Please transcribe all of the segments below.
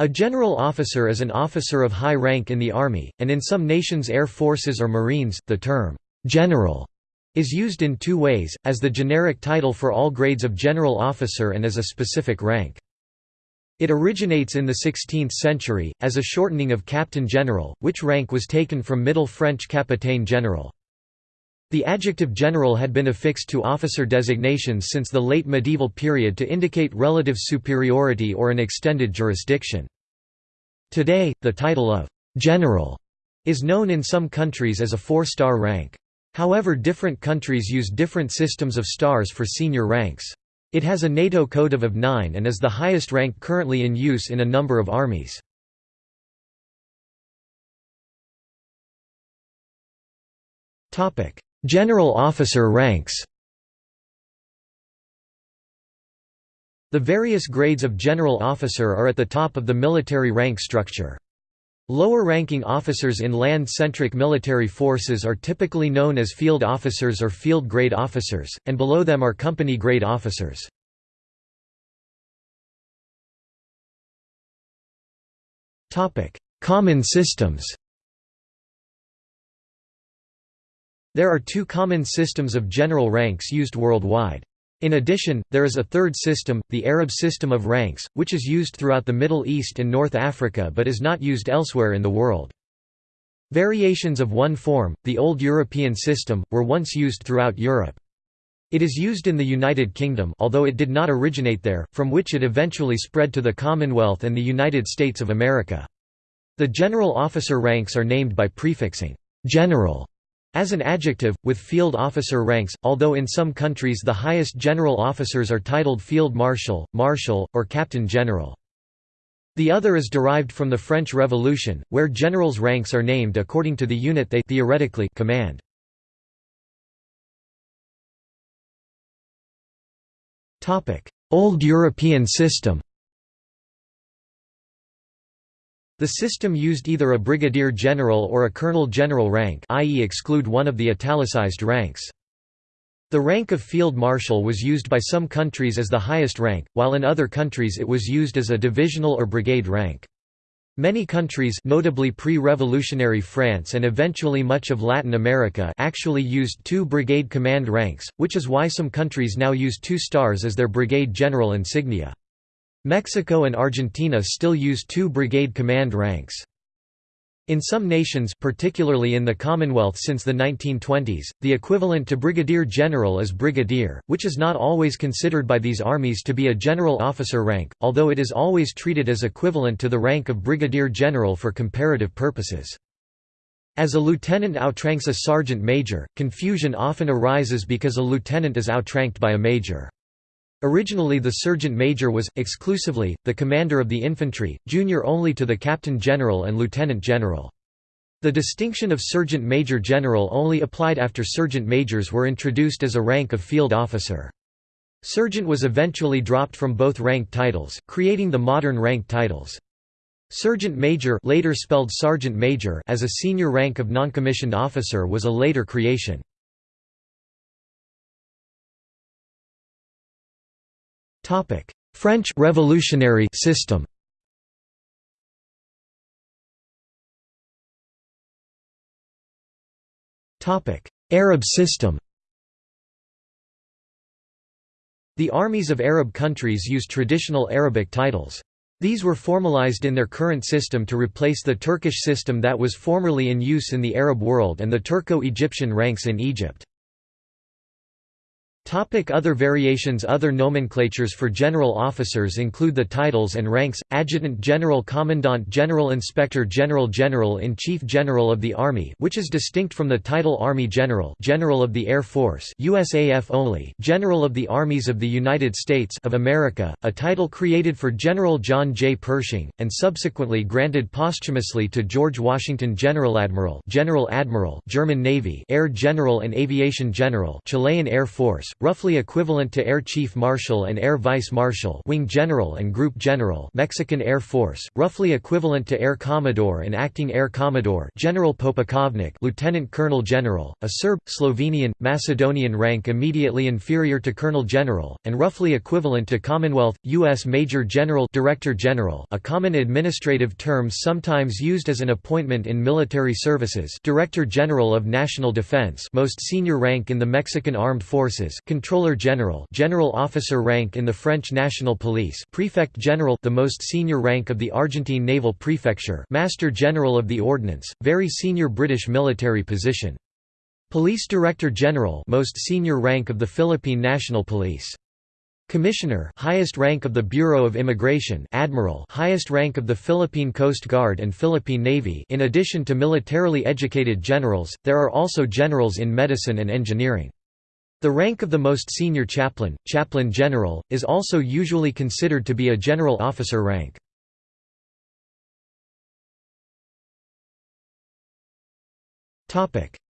A general officer is an officer of high rank in the Army, and in some nations' air forces or marines, the term, "'general' is used in two ways, as the generic title for all grades of general officer and as a specific rank. It originates in the 16th century, as a shortening of captain general, which rank was taken from Middle French capitaine general. The adjective general had been affixed to officer designations since the late medieval period to indicate relative superiority or an extended jurisdiction. Today, the title of «general» is known in some countries as a four-star rank. However different countries use different systems of stars for senior ranks. It has a NATO code of, OF-9 and is the highest rank currently in use in a number of armies. General officer ranks The various grades of general officer are at the top of the military rank structure. Lower-ranking officers in land-centric military forces are typically known as field officers or field-grade officers, and below them are company-grade officers. Common systems There are two common systems of general ranks used worldwide. In addition, there is a third system, the Arab system of ranks, which is used throughout the Middle East and North Africa but is not used elsewhere in the world. Variations of one form, the Old European system, were once used throughout Europe. It is used in the United Kingdom although it did not originate there, from which it eventually spread to the Commonwealth and the United States of America. The general officer ranks are named by prefixing «general» As an adjective, with field officer ranks, although in some countries the highest general officers are titled field marshal, marshal, or captain general. The other is derived from the French Revolution, where generals' ranks are named according to the unit they theoretically command. Old European system The system used either a brigadier general or a colonel general rank i.e. exclude one of the italicized ranks. The rank of field marshal was used by some countries as the highest rank, while in other countries it was used as a divisional or brigade rank. Many countries notably pre-revolutionary France and eventually much of Latin America actually used two brigade command ranks, which is why some countries now use two stars as their brigade general insignia. Mexico and Argentina still use two brigade command ranks. In some nations particularly in the Commonwealth since the 1920s, the equivalent to brigadier general is brigadier, which is not always considered by these armies to be a general officer rank, although it is always treated as equivalent to the rank of brigadier general for comparative purposes. As a lieutenant outranks a sergeant major, confusion often arises because a lieutenant is outranked by a major. Originally the sergeant major was, exclusively, the commander of the infantry, junior only to the captain general and lieutenant general. The distinction of sergeant major general only applied after sergeant majors were introduced as a rank of field officer. Sergeant was eventually dropped from both rank titles, creating the modern rank titles. Sergeant major later spelled sergeant major as a senior rank of noncommissioned officer was a later creation. French revolutionary system Arab system The armies of Arab countries use traditional Arabic titles. These were formalized in their current system to replace the Turkish system that was formerly in use in the Arab world and the Turco-Egyptian ranks in Egypt. Topic other variations Other nomenclatures for general officers include the titles and ranks, Adjutant General Commandant General Inspector General General-in-Chief General of the Army which is distinct from the title Army General General of the Air Force USAF only General of the Armies of the United States of America, a title created for General John J. Pershing, and subsequently granted posthumously to George Washington General Admiral General Admiral German Navy Air General and Aviation General Chilean Air Force roughly equivalent to Air Chief Marshal and Air Vice Marshal Wing General and Group General Mexican Air Force, roughly equivalent to Air Commodore and Acting Air Commodore General Potpukovnik Lieutenant Colonel General, a Serb, Slovenian, Macedonian rank immediately inferior to Colonel General, and roughly equivalent to Commonwealth, U.S. Major General Director General a common administrative term sometimes used as an appointment in military services Director General of National Defense most senior rank in the Mexican Armed Forces Controller General General Officer rank in the French National Police Prefect General the most senior rank of the Argentine Naval Prefecture Master General of the Ordnance, very senior British military position. Police Director General most senior rank of the Philippine National Police. Commissioner highest rank of the Bureau of Immigration Admiral highest rank of the Philippine Coast Guard and Philippine Navy in addition to militarily educated generals, there are also generals in medicine and engineering. The rank of the most senior chaplain, chaplain general, is also usually considered to be a general officer rank.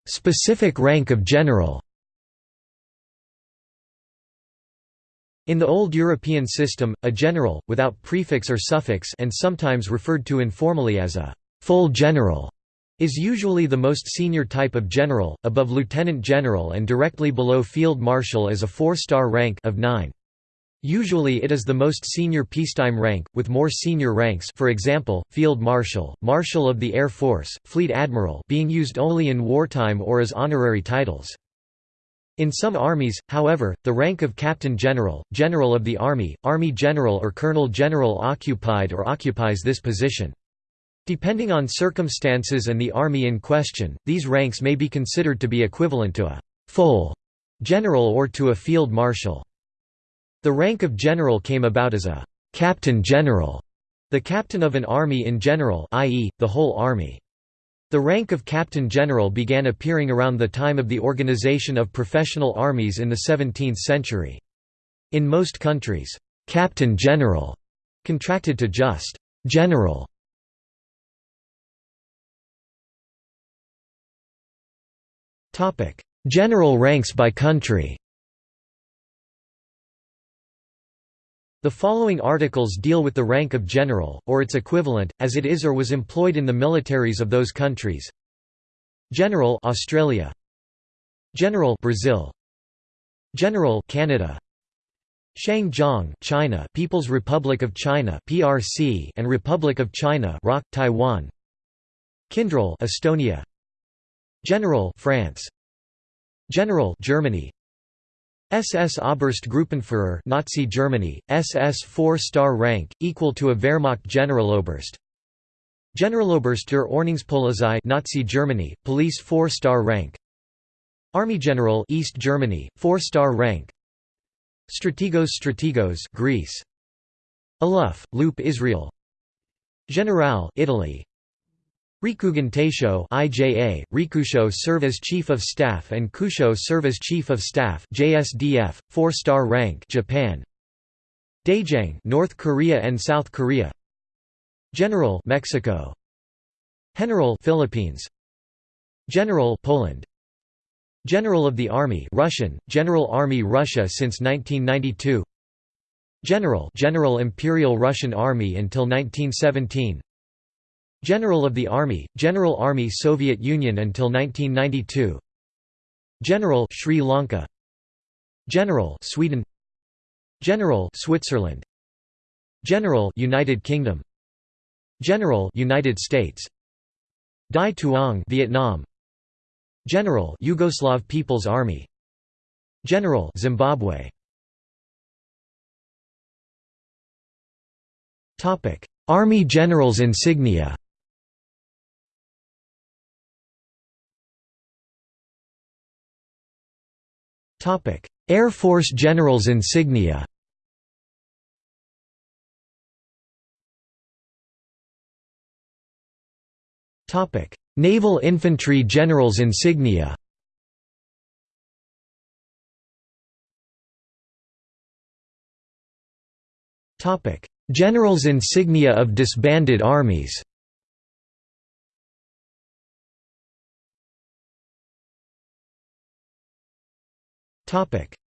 Specific rank of general In the Old European system, a general, without prefix or suffix and sometimes referred to informally as a «full general», is usually the most senior type of general, above lieutenant general and directly below field marshal as a four-star rank of nine. Usually it is the most senior peacetime rank, with more senior ranks for example, Field Marshal, Marshal of the Air Force, Fleet Admiral being used only in wartime or as honorary titles. In some armies, however, the rank of Captain General, General of the Army, Army General or Colonel General occupied or occupies this position. Depending on circumstances and the army in question, these ranks may be considered to be equivalent to a «full» general or to a field marshal. The rank of general came about as a «captain general», the captain of an army in general i.e., the whole army. The rank of captain general began appearing around the time of the organization of professional armies in the 17th century. In most countries, captain general contracted to just general. General ranks by country. The following articles deal with the rank of general, or its equivalent, as it is or was employed in the militaries of those countries. General Australia. General Brazil. General Canada. Shangjiang China People's Republic of China PRC and Republic of China ROC Taiwan. Kindral Estonia General France. General Germany. SS Oberstgruppenführer Nazi Germany, SS 4-star rank, equal to a Wehrmacht Generaloberst. Generaloberst der Ordnungspolizei Nazi Germany, police 4-star rank. Army General East Germany, 4-star rank. Strategos Strategos Greece. Aluf, Loop Israel. General Italy Rikugun Taisho IJA, Rikusho serve as Chief of Staff and Kusho serve as Chief of Staff JSDF, 4-star rank Japan. Daejang North Korea and South Korea. General Mexico. General Philippines. General Poland. General of the Army Russian, General Army Russia since 1992 General General Imperial Russian Army until 1917 General of the Army, General Army Soviet Union until 1992 General Sri Lanka. General Sweden. General Switzerland. General United Kingdom. General United States. Dai Tuong Vietnam. General Yugoslav People's Army. General Zimbabwe. Topic Army Generals insignia Air Force Generals insignia Naval Infantry Generals insignia Generals insignia of disbanded armies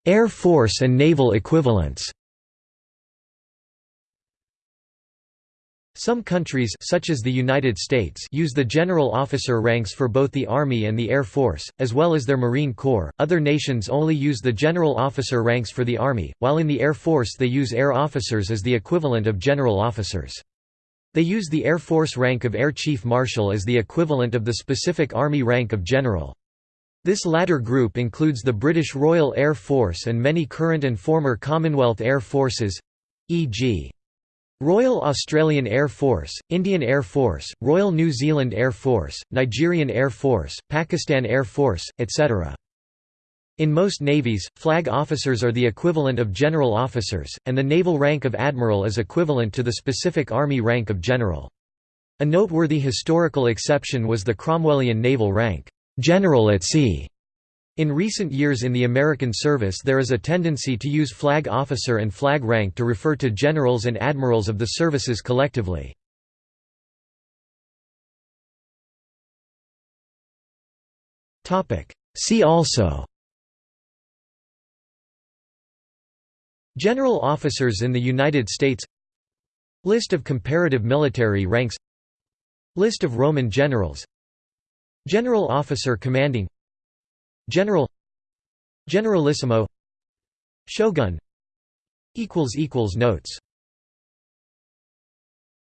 Air Force and naval equivalents Some countries such as the United States use the general officer ranks for both the Army and the Air Force, as well as their Marine Corps. Other nations only use the general officer ranks for the Army, while in the Air Force they use air officers as the equivalent of general officers. They use the Air Force rank of Air Chief Marshal as the equivalent of the specific Army rank of General. This latter group includes the British Royal Air Force and many current and former Commonwealth Air Forces e.g. Royal Australian Air Force, Indian Air Force, Royal New Zealand Air Force, Nigerian Air Force, Pakistan Air Force, etc. In most navies, flag officers are the equivalent of general officers, and the naval rank of admiral is equivalent to the specific army rank of general. A noteworthy historical exception was the Cromwellian naval rank, general at sea, in recent years in the American service there is a tendency to use flag officer and flag rank to refer to generals and admirals of the services collectively. See also General officers in the United States List of comparative military ranks List of Roman generals General officer commanding General Generalissimo Shogun Notes